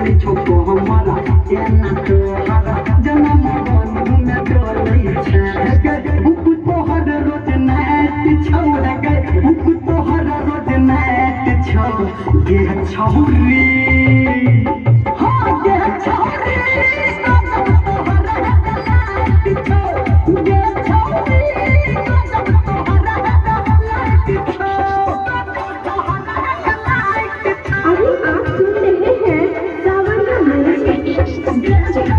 छोको हमारा ये न तो हरा जन्म बंधु न तो नहीं छे गए बुक तो हर रोज नैत छौ गए बुक तो हर रोज नैत छौ ये छौरी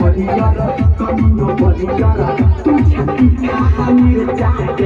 पड़े ज़रूर पत्नी